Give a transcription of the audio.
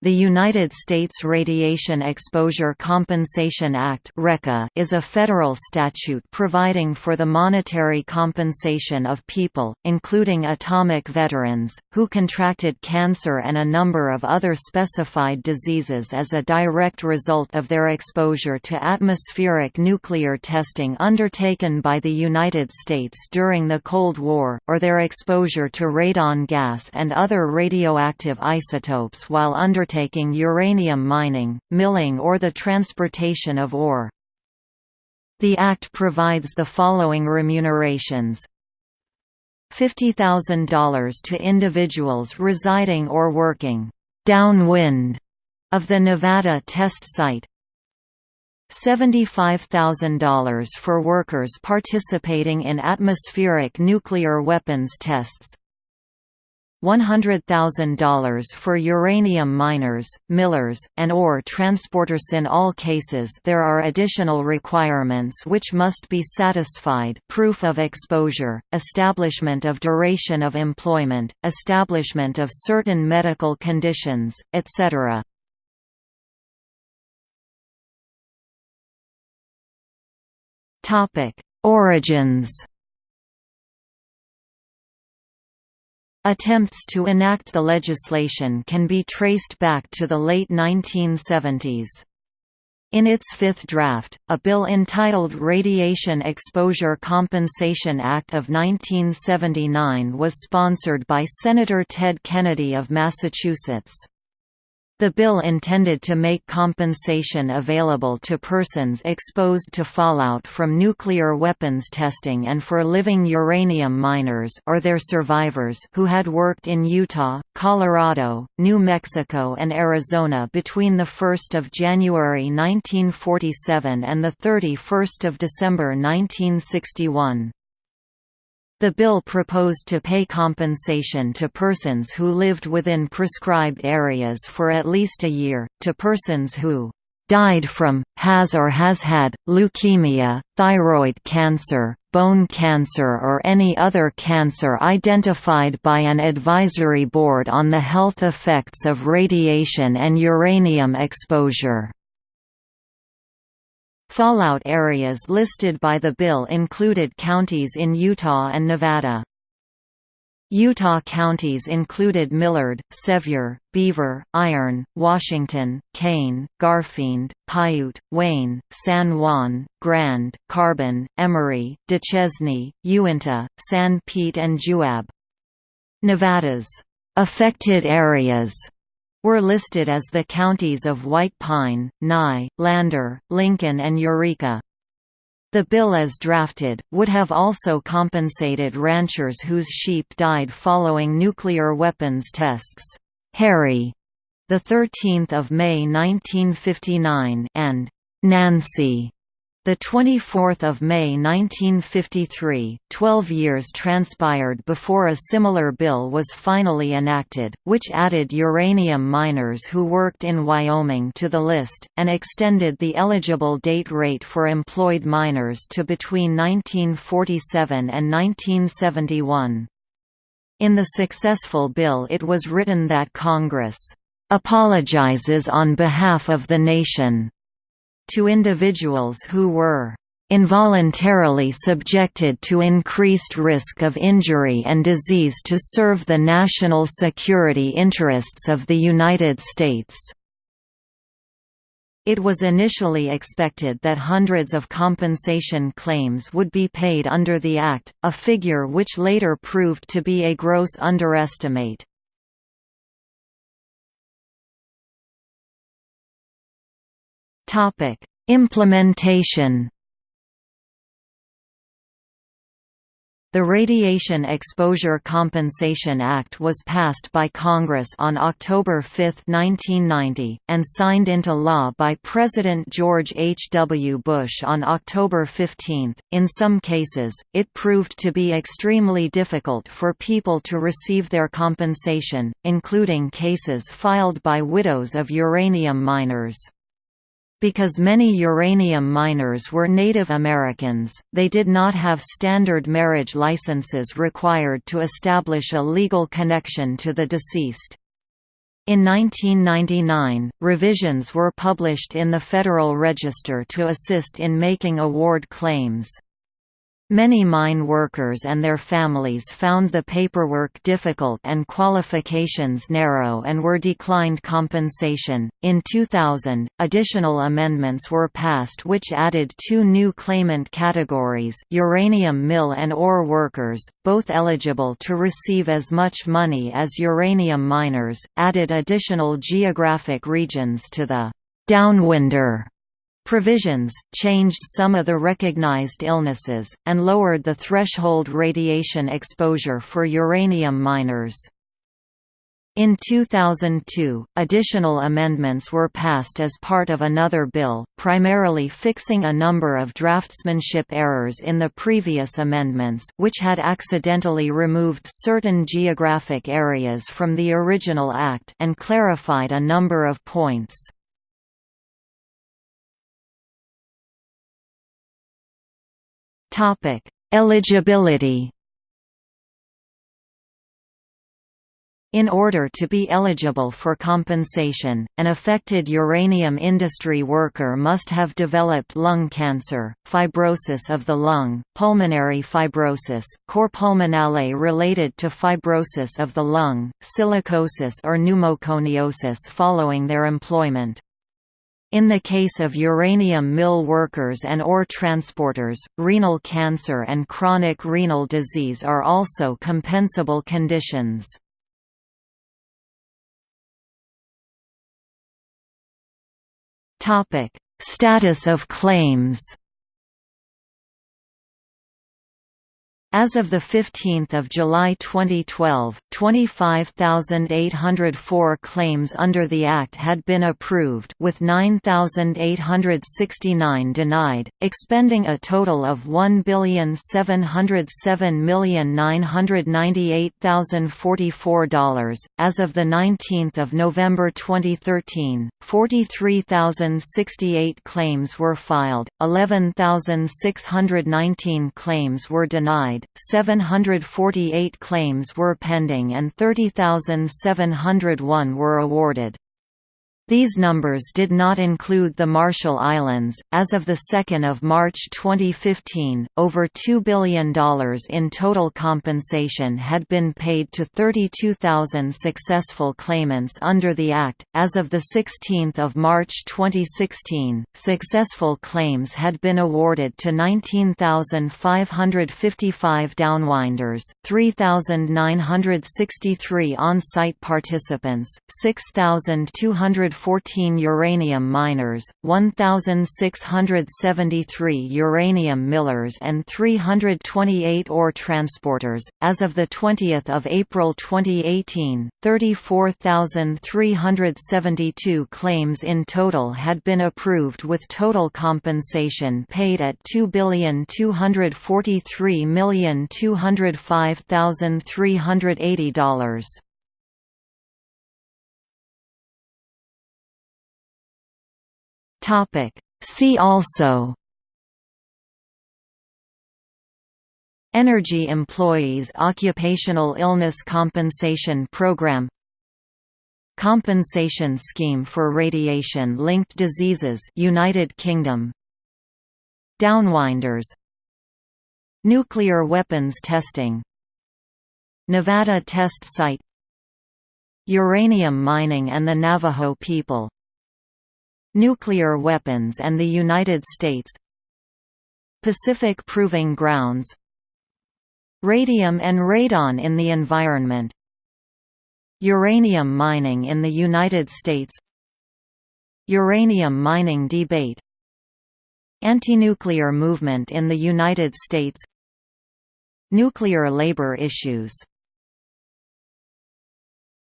The United States Radiation Exposure Compensation Act is a federal statute providing for the monetary compensation of people, including atomic veterans, who contracted cancer and a number of other specified diseases as a direct result of their exposure to atmospheric nuclear testing undertaken by the United States during the Cold War, or their exposure to radon gas and other radioactive isotopes while under undertaking uranium mining, milling or the transportation of ore. The Act provides the following remunerations. $50,000 to individuals residing or working downwind of the Nevada test site. $75,000 for workers participating in atmospheric nuclear weapons tests $100,000 for uranium miners, millers, and ore transporters. In all cases there are additional requirements which must be satisfied. Proof of exposure, establishment of duration of employment, establishment of certain medical conditions, etc. Origins Attempts to enact the legislation can be traced back to the late 1970s. In its fifth draft, a bill entitled Radiation Exposure Compensation Act of 1979 was sponsored by Senator Ted Kennedy of Massachusetts. The bill intended to make compensation available to persons exposed to fallout from nuclear weapons testing and for living uranium miners or their survivors who had worked in Utah, Colorado, New Mexico and Arizona between 1 January 1947 and 31 December 1961. The bill proposed to pay compensation to persons who lived within prescribed areas for at least a year, to persons who died from, has or has had, leukemia, thyroid cancer, bone cancer or any other cancer identified by an advisory board on the health effects of radiation and uranium exposure. Fallout areas listed by the bill included counties in Utah and Nevada. Utah counties included Millard, Sevier, Beaver, Iron, Washington, Kane, Garfield, Piute, Wayne, San Juan, Grand, Carbon, Emery, Duchesne, Uintah, San Pete and Juab. Nevada's affected areas were listed as the counties of White Pine, Nye, Lander, Lincoln and Eureka. The bill as drafted, would have also compensated ranchers whose sheep died following nuclear weapons tests. Harry, 13 May 1959 and Nancy, the 24th of May 1953, 12 years transpired before a similar bill was finally enacted, which added uranium miners who worked in Wyoming to the list, and extended the eligible date rate for employed miners to between 1947 and 1971. In the successful bill it was written that Congress apologizes on behalf of the nation to individuals who were involuntarily subjected to increased risk of injury and disease to serve the national security interests of the United States." It was initially expected that hundreds of compensation claims would be paid under the Act, a figure which later proved to be a gross underestimate. Topic: Implementation. The Radiation Exposure Compensation Act was passed by Congress on October 5, 1990, and signed into law by President George H. W. Bush on October 15. In some cases, it proved to be extremely difficult for people to receive their compensation, including cases filed by widows of uranium miners. Because many uranium miners were Native Americans, they did not have standard marriage licenses required to establish a legal connection to the deceased. In 1999, revisions were published in the Federal Register to assist in making award claims. Many mine workers and their families found the paperwork difficult and qualifications narrow and were declined compensation. In 2000, additional amendments were passed which added two new claimant categories uranium mill and ore workers, both eligible to receive as much money as uranium miners, added additional geographic regions to the downwinder Provisions, changed some of the recognized illnesses, and lowered the threshold radiation exposure for uranium miners. In 2002, additional amendments were passed as part of another bill, primarily fixing a number of draftsmanship errors in the previous amendments which had accidentally removed certain geographic areas from the original act and clarified a number of points. Topic: Eligibility. In order to be eligible for compensation, an affected uranium industry worker must have developed lung cancer, fibrosis of the lung, pulmonary fibrosis, cor pulmonale related to fibrosis of the lung, silicosis or pneumoconiosis following their employment. In the case of uranium mill workers and ore transporters, renal cancer and chronic renal disease are also compensable conditions. Status of claims As of 15 July 2012, 25,804 claims under the Act had been approved with 9,869 denied, expending a total of $1,707,998,044. As of 19 November 2013, 43,068 claims were filed, 11,619 claims were denied, 748 claims were pending and 30,701 were awarded. These numbers did not include the Marshall Islands. As of 2 March 2015, over $2 billion in total compensation had been paid to 32,000 successful claimants under the Act. As of 16 March 2016, successful claims had been awarded to 19,555 downwinders, 3,963 on site participants, 6,200 14 uranium miners, 1,673 uranium millers and 328 ore transporters. As of 20 April 2018, 34,372 claims in total had been approved with total compensation paid at $2,243,205,380. Topic. See also Energy Employees Occupational Illness Compensation Program Compensation Scheme for Radiation-Linked Diseases United Kingdom. Downwinders. Nuclear weapons testing. Nevada test site. Uranium mining and the Navajo people Nuclear weapons and the United States. Pacific Proving Grounds. Radium and radon in the environment. Uranium mining in the United States. Uranium mining debate. Anti-nuclear movement in the United States. Nuclear labor issues